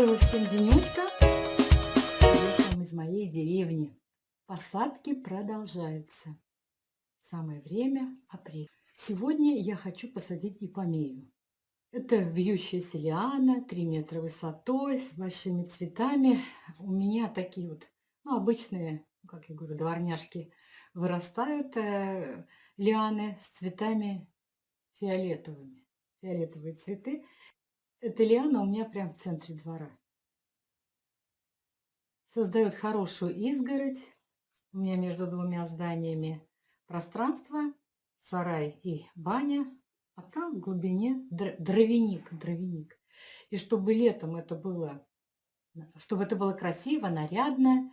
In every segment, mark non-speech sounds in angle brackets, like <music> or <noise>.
Доброго всем денечка! Приехал из моей деревни. Посадки продолжаются. Самое время апрель. Сегодня я хочу посадить ипомею. Это вьющаяся лиана, 3 метра высотой, с большими цветами. У меня такие вот, ну, обычные, как я говорю, дворняжки вырастают э, лианы с цветами фиолетовыми. Фиолетовые цветы. Эта лиана у меня прям в центре двора. Создает хорошую изгородь. У меня между двумя зданиями пространство, сарай и баня. А там в глубине дровяник, дровяник. И чтобы летом это было, чтобы это было красиво, нарядно,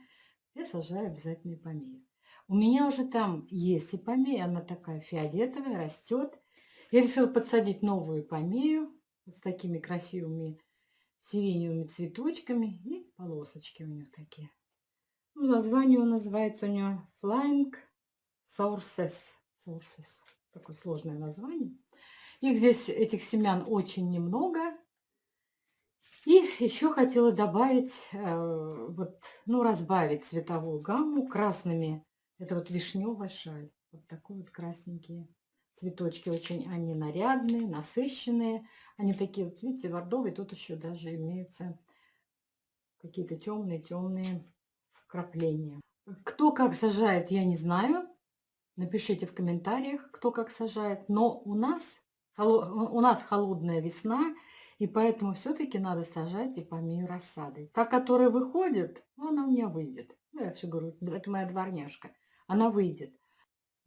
я сажаю обязательно ипомею. У меня уже там есть ипомея, она такая фиолетовая, растет. Я решила подсадить новую ипомею с такими красивыми сиреневыми цветочками и полосочки у них такие. Ну, название он называется у него Flying Sources. Sources. Такое сложное название. Их здесь, этих семян, очень немного. И еще хотела добавить, э, вот, ну, разбавить цветовую гамму красными. Это вот вишневая шаль. Вот такой вот красненькие Цветочки очень, они нарядные, насыщенные. Они такие, вот видите, бордовые. Тут еще даже имеются какие-то темные-темные вкрапления. Кто как сажает, я не знаю. Напишите в комментариях, кто как сажает. Но у нас, у нас холодная весна, и поэтому все-таки надо сажать и помею рассадой. Та, которая выходит, она у меня выйдет. Ну, я все говорю, это моя дворняжка. Она выйдет.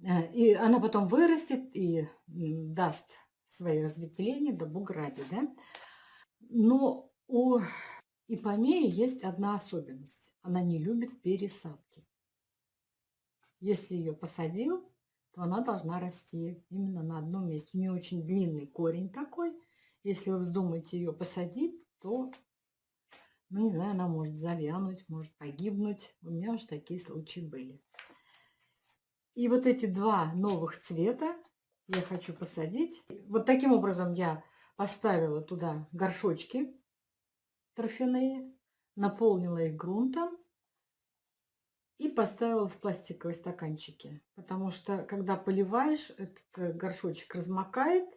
Э, и она потом вырастет и даст свои разветвления до бугради, да? Но у ипомеи есть одна особенность. Она не любит пересадки. Если ее посадил, то она должна расти именно на одном месте. У нее очень длинный корень такой. Если вы вздумаете ее посадить, то, ну не знаю, она может завянуть, может погибнуть. У меня уже такие случаи были. И вот эти два новых цвета я хочу посадить. Вот таким образом я поставила туда горшочки торфяные, наполнила их грунтом и поставила в пластиковые стаканчики. Потому что, когда поливаешь, этот горшочек размокает.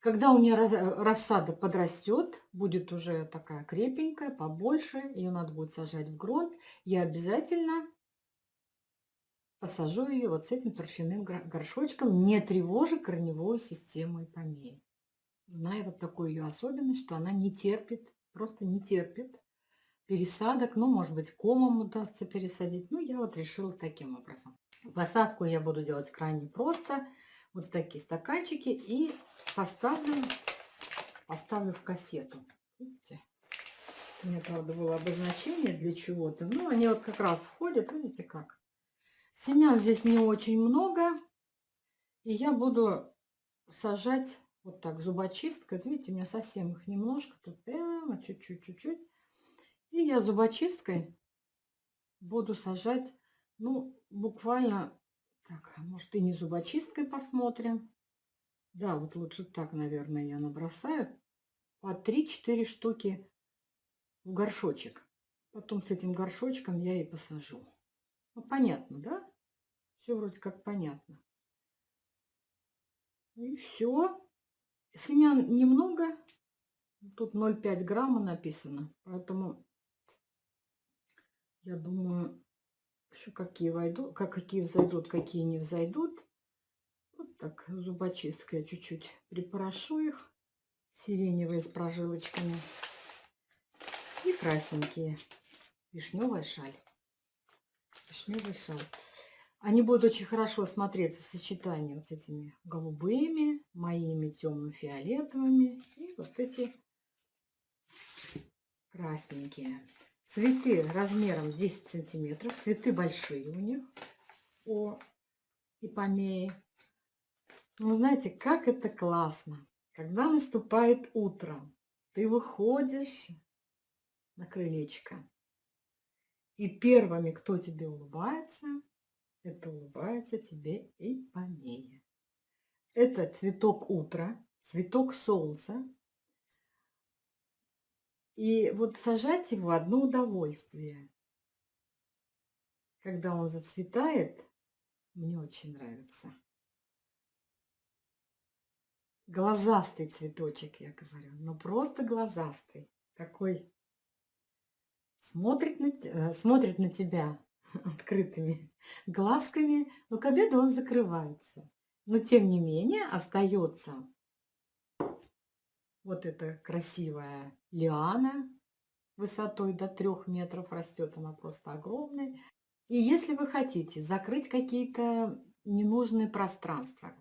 Когда у меня рассада подрастет, будет уже такая крепенькая, побольше, ее надо будет сажать в грунт, я обязательно посажу ее вот с этим торфяным горшочком, не тревожа корневую систему ипомеи. Зная вот такую ее особенность, что она не терпит, просто не терпит пересадок. Ну, может быть, комом удастся пересадить. Ну, я вот решила таким образом. Посадку я буду делать крайне просто. Вот такие стаканчики. И поставлю, поставлю в кассету. Видите? У меня, правда, было обозначение для чего-то. Ну, они вот как раз входят, видите как. Семян здесь не очень много. И я буду сажать вот так зубочисткой. видите, у меня совсем их немножко. Тут прямо чуть-чуть, чуть-чуть. И я зубочисткой буду сажать, ну, буквально, так, а может и не зубочисткой посмотрим. Да, вот лучше так, наверное, я набросаю. По 3-4 штуки в горшочек. Потом с этим горшочком я и посажу. Ну, понятно, да? Все вроде как понятно. И все. Семян немного. Тут 0,5 грамма написано. Поэтому я думаю, еще какие войдут, как какие взойдут, какие не взойдут. Вот так зубочисткой чуть-чуть припорошу их. Сиреневые с прожилочками. И красненькие. Вишневая шаль вишневый шал. Они будут очень хорошо смотреться в сочетании вот с этими голубыми, моими темно-фиолетовыми и вот эти красненькие. Цветы размером 10 сантиметров. Цветы большие у них. О, и помеи. Ну, знаете, как это классно. Когда наступает утро, ты выходишь на крылечко, и первыми, кто тебе улыбается, это улыбается тебе и помея. Это цветок утра, цветок солнца. И вот сажать его одно удовольствие. Когда он зацветает, мне очень нравится. Глазастый цветочек, я говорю. Ну, просто глазастый. Такой смотрит на, э, смотрит на тебя <laughs> открытыми <laughs> глазками, но к обеду он закрывается. Но, тем не менее, остается вот эта красивая лиана высотой до трех метров растет, она просто огромная. И если вы хотите закрыть какие-то ненужные пространства,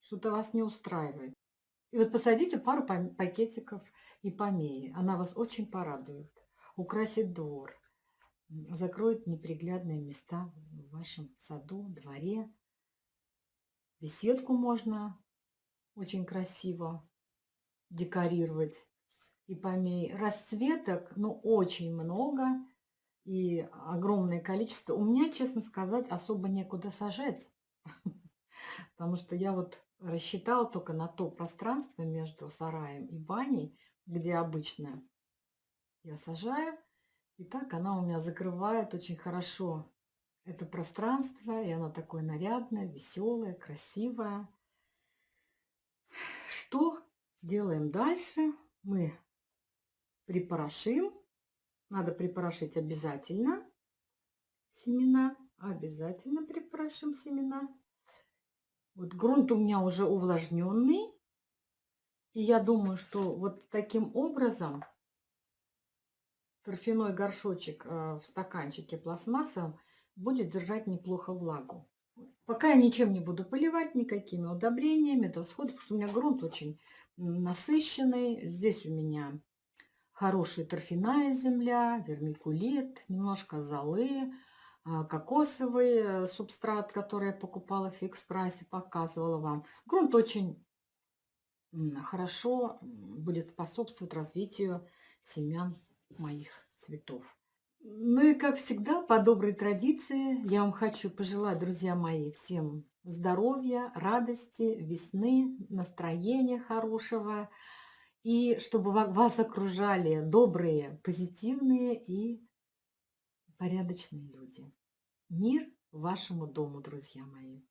что-то вас не устраивает, и вот посадите пару пакетиков и помеи, она вас очень порадует, украсит двор, закроет неприглядные места в вашем саду, дворе. Беседку можно очень красиво декорировать и помей. Расцветок, ну, очень много и огромное количество. У меня, честно сказать, особо некуда сажать, <laughs> потому что я вот рассчитала только на то пространство между сараем и баней, где обычно я сажаю. И так она у меня закрывает очень хорошо это пространство, и оно такое нарядное, веселое, красивое. Что делаем дальше? Мы припорошим. Надо припорошить обязательно семена. Обязательно припорошим семена. Вот грунт у меня уже увлажненный. И я думаю, что вот таким образом торфяной горшочек э, в стаканчике пластмассовом будет держать неплохо влагу. Пока я ничем не буду поливать, никакими удобрениями, это всходы, потому что у меня грунт очень насыщенный. Здесь у меня хорошая торфяная земля, вермикулит, немножко золы, а, кокосовый э, субстрат, который я покупала в фикс-прайсе, показывала вам. Грунт очень хорошо будет способствовать развитию семян моих цветов. Ну и как всегда, по доброй традиции, я вам хочу пожелать, друзья мои, всем здоровья, радости, весны, настроения хорошего. И чтобы вас окружали добрые, позитивные и порядочные люди. Мир вашему дому, друзья мои.